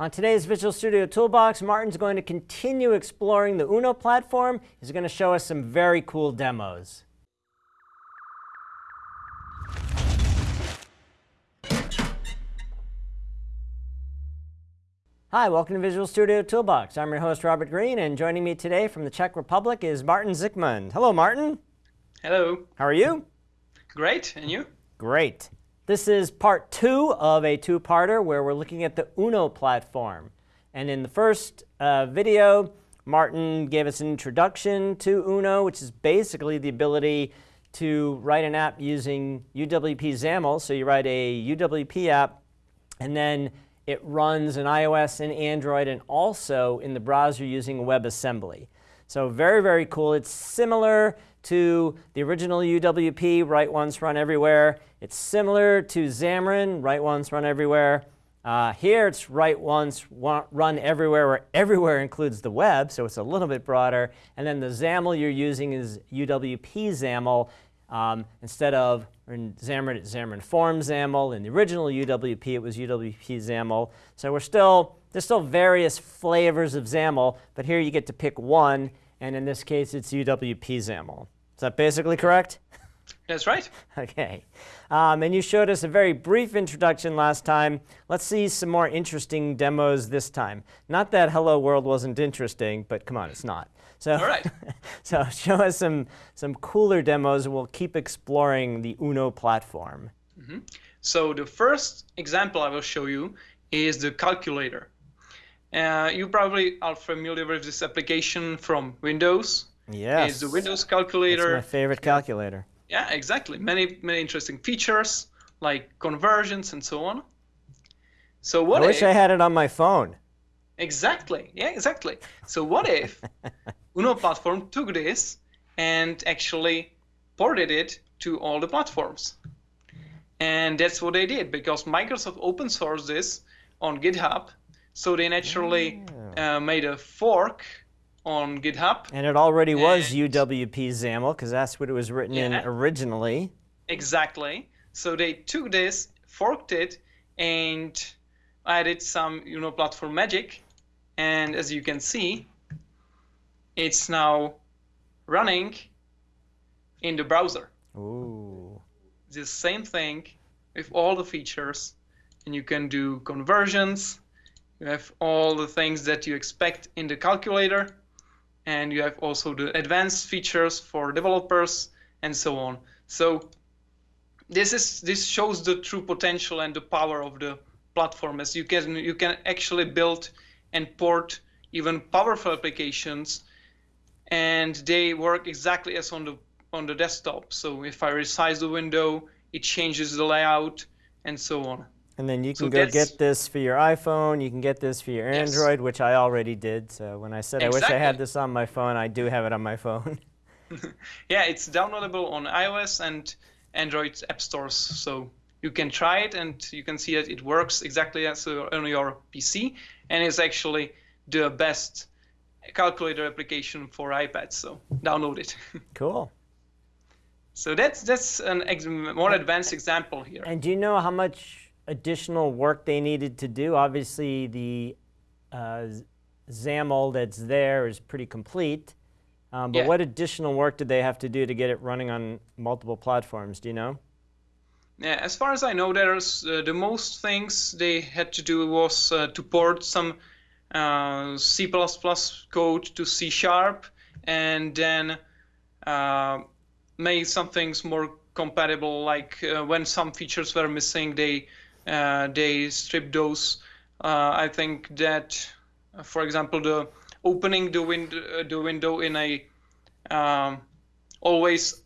On today's Visual Studio Toolbox, Martin's going to continue exploring the Uno platform. He's going to show us some very cool demos. Hi, welcome to Visual Studio Toolbox. I'm your host, Robert Green, and joining me today from the Czech Republic is Martin Zikmund. Hello, Martin. Hello. How are you? Great. And you? Great. This is part two of a two-parter where we're looking at the Uno platform. And in the first uh, video, Martin gave us an introduction to Uno, which is basically the ability to write an app using UWP XAML. So you write a UWP app, and then it runs in iOS and Android, and also in the browser using WebAssembly. So very, very cool. It's similar to the original UWP, write once, run everywhere. It's similar to Xamarin, write once, run everywhere. Uh, here it's write once, run everywhere, where everywhere includes the web, so it's a little bit broader. And then the XAML you're using is UWP XAML. Um, instead of in Xamarin, it's Xamarin Form XAML. In the original UWP, it was UWP XAML. So we're still, there's still various flavors of XAML, but here you get to pick one, and in this case, it's UWP XAML. Is that basically correct? That's right. okay. Um, and you showed us a very brief introduction last time. Let's see some more interesting demos this time. Not that Hello World wasn't interesting, but come on, it's not. So, All right. so show us some, some cooler demos, and we'll keep exploring the UNO platform. Mm -hmm. So the first example I will show you is the calculator. Uh, you probably are familiar with this application from Windows. Yes. It's the Windows calculator. It's my favorite calculator. Yeah, exactly. Many many interesting features like conversions and so on. So what? I wish I had it on my phone. Exactly. Yeah, exactly. So what if Uno platform took this and actually ported it to all the platforms? And that's what they did because Microsoft open sourced this on GitHub. So they naturally yeah. uh, made a fork on GitHub. And it already was UWP XAML because that's what it was written yeah, in originally. Exactly. So they took this, forked it, and added some you know platform magic. And as you can see, it's now running in the browser. Ooh. The same thing with all the features. And you can do conversions. You have all the things that you expect in the calculator and you have also the advanced features for developers and so on. So this is this shows the true potential and the power of the platform as you can you can actually build and port even powerful applications and they work exactly as on the on the desktop. So if I resize the window, it changes the layout and so on. And then you can so go get this for your iPhone, you can get this for your yes. Android, which I already did. So when I said exactly. I wish I had this on my phone, I do have it on my phone. yeah, it's downloadable on iOS and Android app stores. So you can try it and you can see that it works exactly as on your PC. And it's actually the best calculator application for iPads. So download it. cool. So that's that's an more advanced example here. And do you know how much additional work they needed to do. Obviously, the uh, XAML that's there is pretty complete. Um, but yeah. what additional work did they have to do to get it running on multiple platforms? Do you know? Yeah, as far as I know, there's uh, the most things they had to do was uh, to port some uh, C++ code to C Sharp, and then uh, make some things more compatible. Like uh, when some features were missing, they uh, they strip those. Uh, I think that, uh, for example, the opening the window the window in a um, always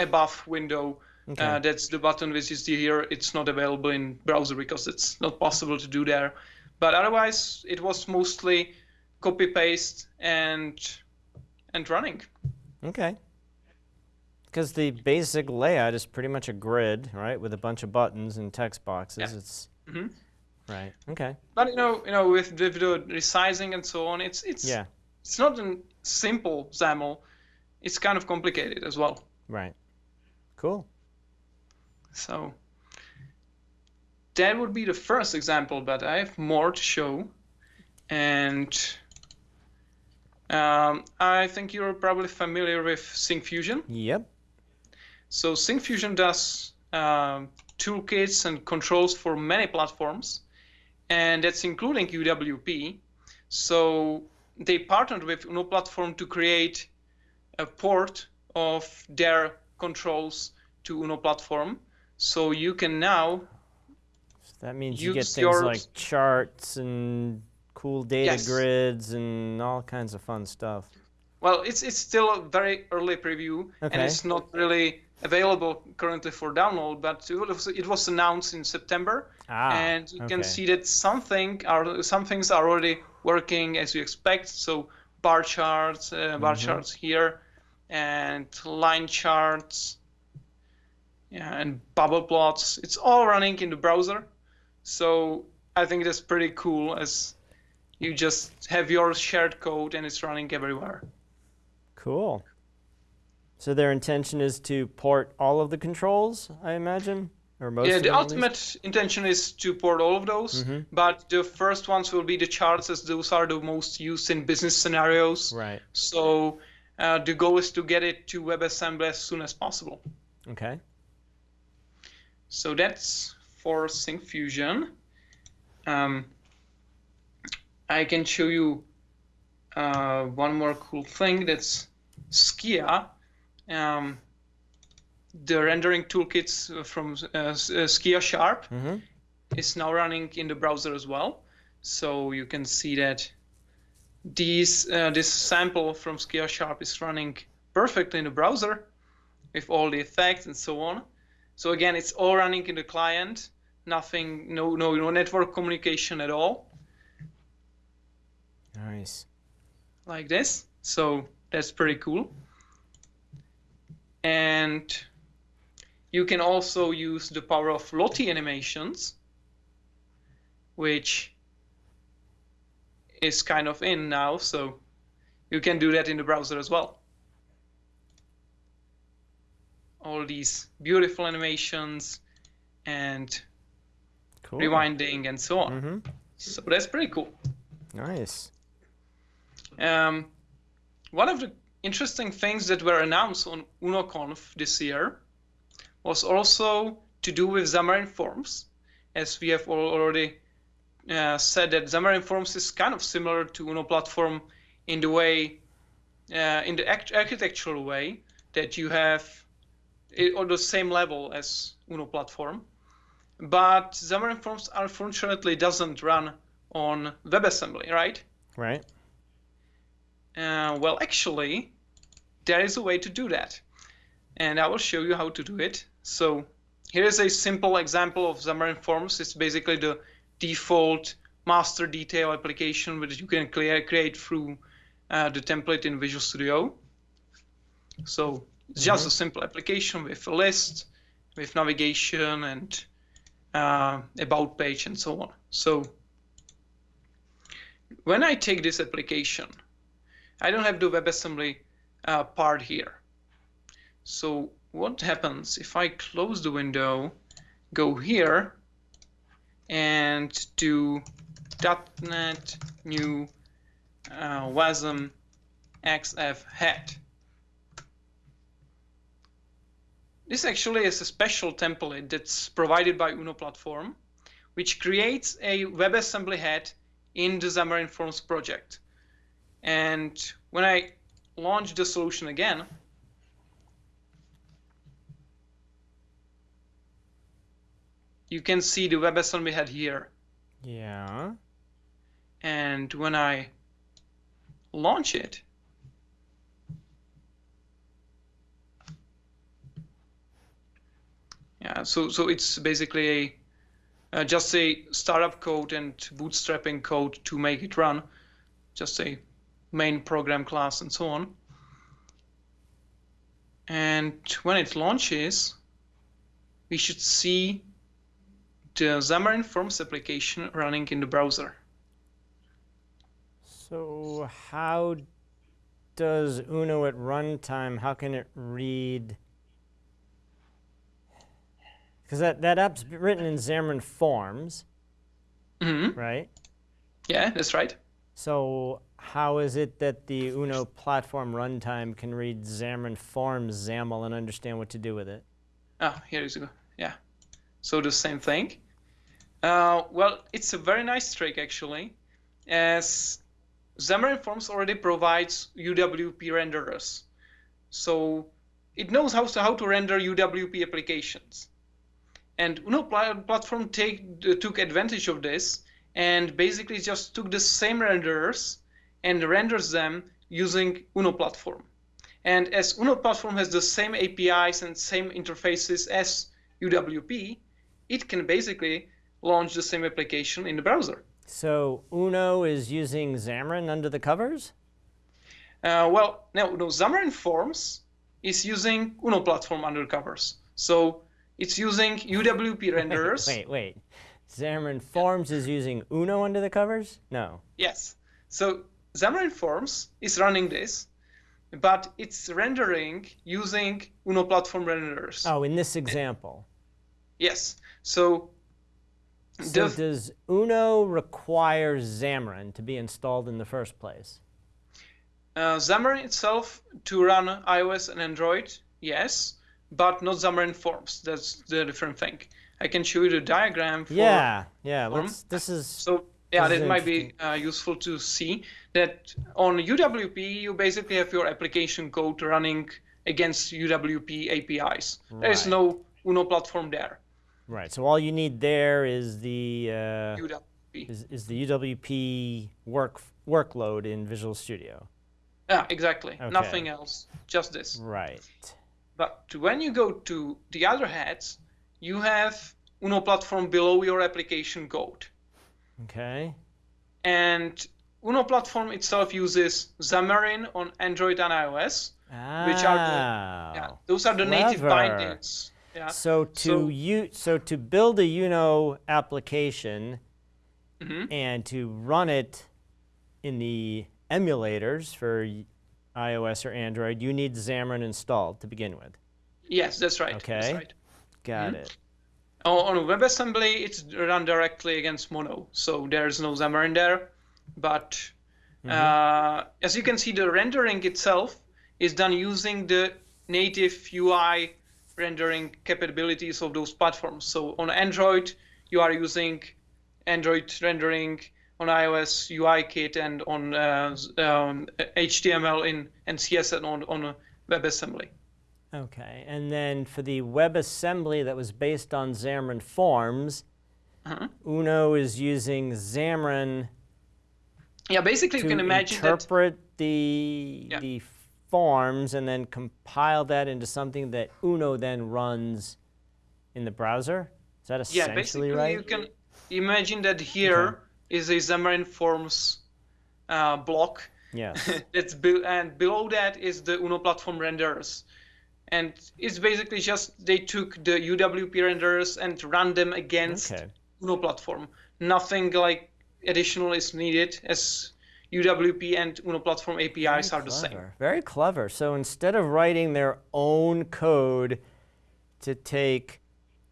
above window. Okay. Uh, that's the button which is here. It's not available in browser because it's not possible to do there. But otherwise, it was mostly copy paste and and running. Okay. Because the basic layout is pretty much a grid, right, with a bunch of buttons and text boxes. Yeah. It's mm -hmm. right. Okay. But you know, you know, with, the resizing and so on, it's it's yeah, it's not a simple XAML. It's kind of complicated as well. Right. Cool. So. that would be the first example, but I have more to show. And um, I think you're probably familiar with Syncfusion. Yep. So Syncfusion does um, toolkits and controls for many platforms, and that's including UWP. So they partnered with Uno Platform to create a port of their controls to Uno Platform. So you can now so that means you get things your... like charts and cool data yes. grids and all kinds of fun stuff. Well, it's it's still a very early preview, okay. and it's not really available currently for download. But it was, announced in September, ah, and you okay. can see that something are some things are already working as you expect. So bar charts, uh, bar mm-hmm. charts here, and line charts, yeah, and bubble plots. It's all running in the browser. So I think that's pretty cool as you just have your shared code and it's running everywhere. Cool. So their intention is to port all of the controls, I imagine, or most. Yeah, the ultimate intention is to port all of those, mm-hmm. but the first ones will be the charts, as those are the most used in business scenarios. Right. So uh, the goal is to get it to WebAssembly as soon as possible. Okay. So that's for Syncfusion. Um, I can show you uh, one more cool thing. That's Skia. Um, the rendering toolkits from uh, Skia Sharp mm-hmm. is now running in the browser as well. So you can see that these uh, this sample from Skia Sharp is running perfectly in the browser with all the effects and so on. So again, it's all running in the client, nothing, no, no, no network communication at all. Nice. Like this. So that's pretty cool. And you can also use the power of Lottie animations, which is kind of in now. So you can do that in the browser as well. All these beautiful animations and cool. rewinding and so on. Mm-hmm. So that's pretty cool. Nice. Um, one of the interesting things that were announced on UnoConf this year was also to do with Xamarin Forms, as we have already uh, said that Xamarin Forms is kind of similar to Uno Platform in the way, uh, in the architectural way that you have it on the same level as Uno Platform. But Xamarin Forms unfortunately doesn't run on WebAssembly, right? Right. Uh, well, actually, there is a way to do that. And I will show you how to do it. So here is a simple example of Xamarin Forms. It's basically the default master detail application which you can create through uh, the template in Visual Studio. So it's just mm-hmm. a simple application with a list, with navigation and uh, about page and so on. So when I take this application, I don't have the WebAssembly uh, part here. So what happens if I close the window, go here, and do .NET new uh, WASM XF head. This actually is a special template that's provided by Uno Platform, which creates a WebAssembly head in the Xamarin Forms project. And when I launch the solution again, you can see the WebAssembly head here. Yeah. And when I launch it, yeah, so so it's basically a uh, just a startup code and bootstrapping code to make it run, just a main program class and so on. And when it launches, we should see the Xamarin Forms application running in the browser. So how does Uno at runtime, how can it read? Because that, that app's written in Xamarin Forms, hmm right? Yeah, that's right. So how is it that the Uno platform runtime can read Xamarin Forms XAML and understand what to do with it? Ah, here is go. Yeah. So the same thing. Uh, well, it's a very nice trick actually, as Xamarin Forms already provides UWP renderers. So it knows how to, how to render UWP applications. And Uno pla- platform take, took advantage of this and basically just took the same renderers and renders them using Uno platform. And as Uno platform has the same APIs and same interfaces as UWP, it can basically launch the same application in the browser. So Uno is using Xamarin under the covers? Uh, well, now no, Xamarin Forms is using Uno platform under covers. So it's using UWP renderers. Wait, wait. Xamarin Forms is using Uno under the covers? No. Yes. So Xamarin Forms is running this, but it's rendering using Uno platform renderers. Oh, in this example. Yes. So, So does Uno require Xamarin to be installed in the first place? Uh, Xamarin itself to run iOS and Android, yes, but not Xamarin Forms. That's the different thing. I can show you the diagram. For, yeah, yeah. Let's, this is So yeah, that might be uh, useful to see that on UWP you basically have your application code running against UWP APIs. There is no Uno platform there. right. So all you need there is the uh, UWP. is, is the UWP work workload in Visual Studio. Yeah, exactly. Okay. Nothing else. Just this. Right. But when you go to the other heads, you have Uno platform below your application code. Okay. And Uno platform itself uses Xamarin on Android and iOS. Which are the- Yeah, Oh, those are the native bindings. Yeah. So to So- you so to build a Uno application Mhm. and to run it in the emulators for iOS or Android, you need Xamarin installed to begin with. Yes, that's right. Okay. That's right. Got Mhm. it. On on WebAssembly, it's run directly against Mono, so there's no Xamarin there. But Mm-hmm. uh, as you can see, the rendering itself is done using the native UI rendering capabilities of those platforms. So on Android, you are using Android rendering. On iOS, UIKit, and on uh, um, HTML in and CSS on on WebAssembly. Okay. And then for the WebAssembly that was based on Xamarin Forms, Uh-huh. Uno is using Xamarin Yeah, basically you can imagine that. interpret the Yeah. the forms and then compile that into something that Uno then runs in the browser. Is that essentially Yeah, basically right? you can imagine that here is a Xamarin Forms uh, block. Yes. That's be- and below that is the Uno platform renderers. And it's basically just they took the UWP renderers and ran them against Okay. Uno platform. Nothing like additional is needed as UWP and Uno platform APIs Very are the same. Very clever. So instead of writing their own code to take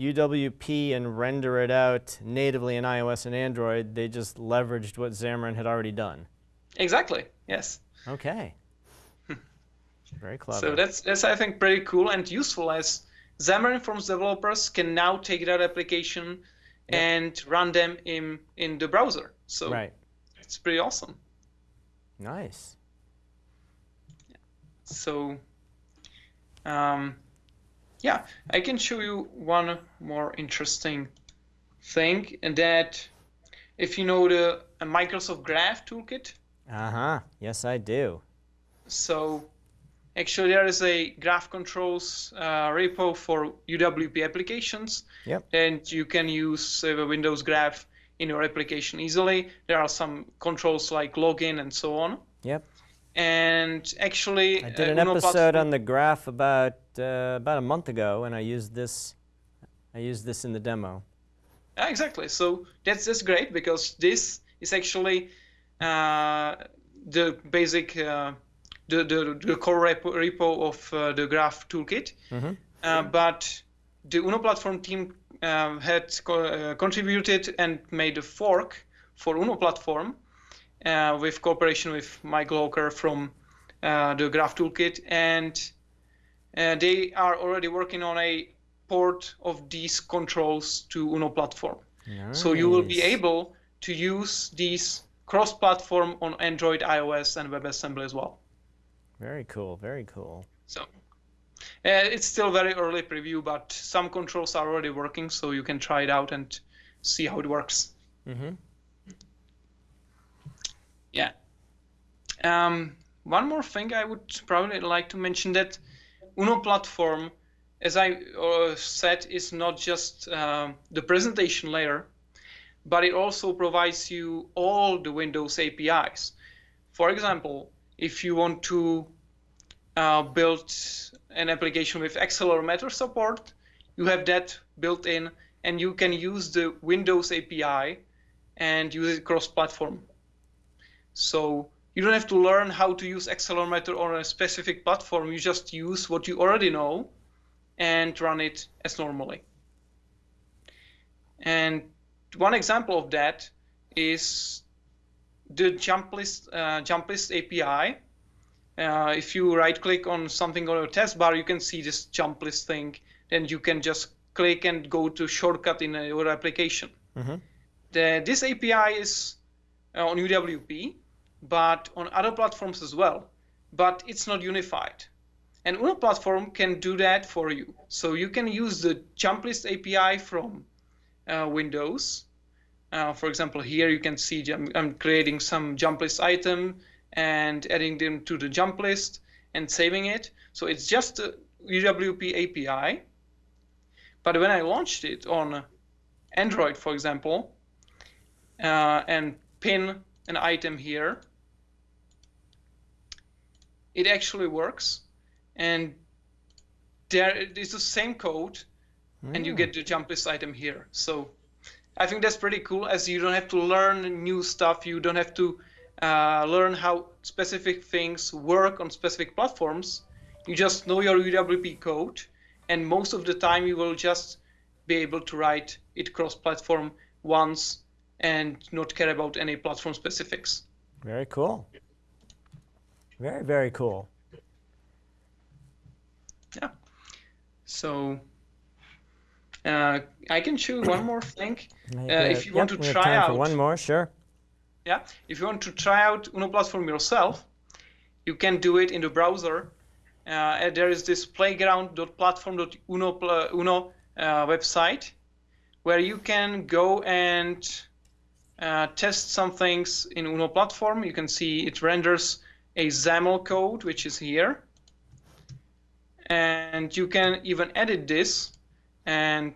UWP and render it out natively in iOS and Android, they just leveraged what Xamarin had already done. Exactly. Yes. Okay. Very clever. So that's that's I think pretty cool and useful as Xamarin Forms developers can now take that application and run them in in the browser. So right. it's pretty awesome. Nice. So um, yeah, I can show you one more interesting thing, and that if you know the uh, Microsoft Graph toolkit, Uh huh. Yes, I do. So actually there is a graph controls uh, repo for UWP applications. Yep. And you can use uh, the Windows graph in your application easily. There are some controls like login and so on. Yep. And actually, I did uh, an Uno episode platform- on the graph about uh, about a month ago, and I used this. I used this in the demo. Yeah, exactly. So that's that's great because this is actually uh, the basic uh, the, the the core repo, repo of uh, the Graph toolkit. Mhm. Uh, but the Uno platform team um, had co- uh, contributed and made a fork for Uno platform uh, with cooperation with Mike Locker from uh, the Graph Toolkit, and uh, they are already working on a port of these controls to Uno platform. Nice. So you will be able to use these cross-platform on Android, iOS, and WebAssembly as well. Very cool. Very cool. So uh, it's still very early preview, but some controls are already working, so you can try it out and see how it works. Mm-hmm. Yeah. Um, one more thing I would probably like to mention that Uno platform, as I uh, said, is not just uh, the presentation layer, but it also provides you all the Windows APIs. For example, if you want to uh, build an application with accelerometer support, you have that built in, and you can use the Windows API and use it cross-platform. So you don't have to learn how to use accelerometer on a specific platform. You just use what you already know and run it as normally. And one example of that is the jump list, uh, jump list API. Uh, if you right click on something on your taskbar, you can see this jump list thing. Then you can just click and go to shortcut in your application. Mm-hmm. The, this API is uh, on UWP, but on other platforms as well. But it's not unified. And Uno platform can do that for you. So you can use the jump list API from uh, Windows. Uh, for example, here you can see I'm, I'm creating some jump list item and adding them to the jump list and saving it. So it's just a UWP API. But when I launched it on Android, for example, uh, and pin an item here, it actually works. And there it is the same code, and you get the jump list item here. So I think that's pretty cool as you don't have to learn new stuff. You don't have to uh, learn how specific things work on specific platforms. You just know your UWP code, and most of the time you will just be able to write it cross-platform once and not care about any platform specifics. Very cool. Very, very cool. Yeah. So uh, I can show you one more thing. Uh, if you want to try out- one more, sure. Yeah, if you want to try out Uno Platform yourself, you can do it in the browser. Uh, there is this playground.platform.uno pl- Uno uh, website where you can go and uh, test some things in Uno Platform. You can see it renders a XAML code, which is here. And you can even edit this and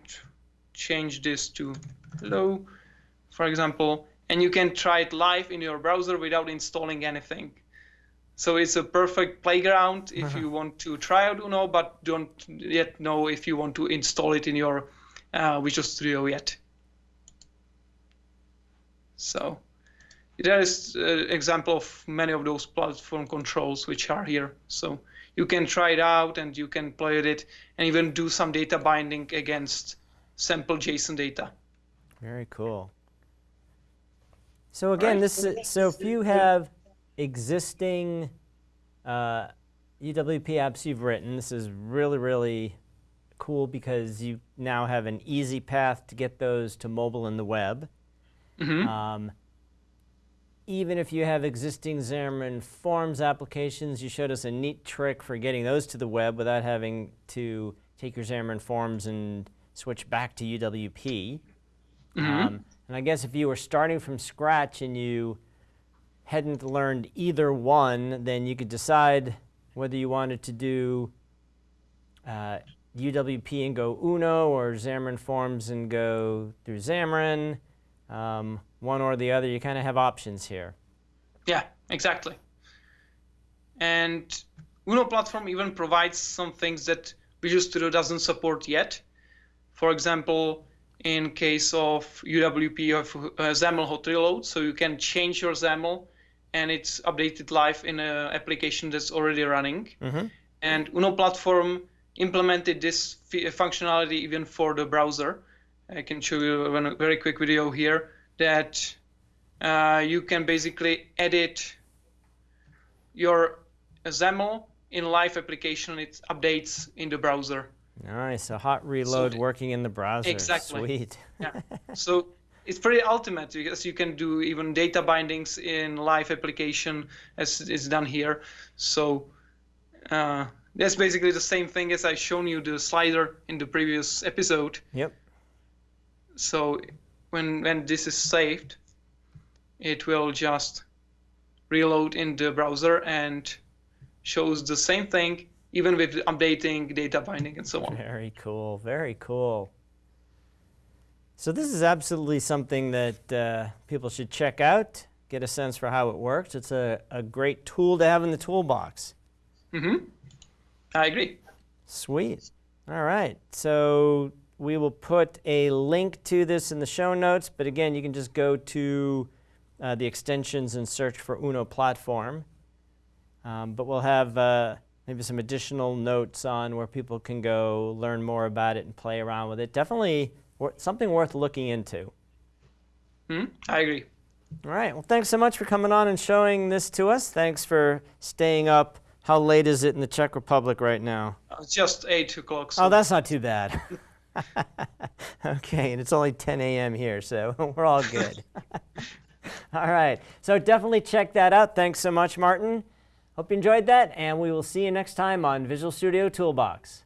change this to hello, for example, and you can try it live in your browser without installing anything. So it's a perfect playground if you want to try out Uno, but don't yet know if you want to install it in your uh, Visual Studio yet. So there is an example of many of those platform controls which are here. So you can try it out and you can play with it and even do some data binding against sample JSON data. Very cool. So again, Right. this is, so if you have existing uh, UWP apps you've written, this is really really cool because you now have an easy path to get those to mobile and the web. Mhm. Um, even if you have existing Xamarin Forms applications, you showed us a neat trick for getting those to the web without having to take your Xamarin Forms and switch back to UWP. Um, and I guess if you were starting from scratch and you hadn't learned either one, then you could decide whether you wanted to do uh, UWP and go Uno or Xamarin Forms and go through Xamarin. Um, one or the other, you kind of have options here. Yeah, exactly. And Uno platform even provides some things that Visual Studio doesn't support yet. For example, in case of UWP, you have uh, XAML hot reload, so you can change your XAML and it's updated live in an application that's already running. And Uno platform implemented this functionality even for the browser. I can show you a very quick video here that uh, you can basically edit your XAML in live application. It updates in the browser. Nice, a hot reload So- working in the browser. Exactly. Sweet. Yeah. so it's pretty ultimate because you can do even data bindings in live application as is done here. So uh, that's basically the same thing as I shown you the slider in the previous episode. Yep. So when when this is saved, it will just reload in the browser and shows the same thing even with updating data binding and so on. Very cool. Very cool. So this is absolutely something that uh, people should check out, get a sense for how it works. It's a, a great tool to have in the toolbox. mm-hmm I agree. Sweet. All right. So we will put a link to this in the show notes, but again, you can just go to uh, the extensions and search for Uno platform. Um, but we'll have uh, maybe some additional notes on where people can go learn more about it and play around with it. Definitely something worth looking into. Hmm? I agree. All right. Well, thanks so much for coming on and showing this to us. Thanks for staying up. How late is it in the Czech Republic right now? Uh, It's just eight o'clock. So Oh, that's not too bad. okay, and it's only 10 a.m. here, so we're all good. all right, so definitely check that out. Thanks so much, Martin. Hope you enjoyed that, and we will see you next time on Visual Studio Toolbox.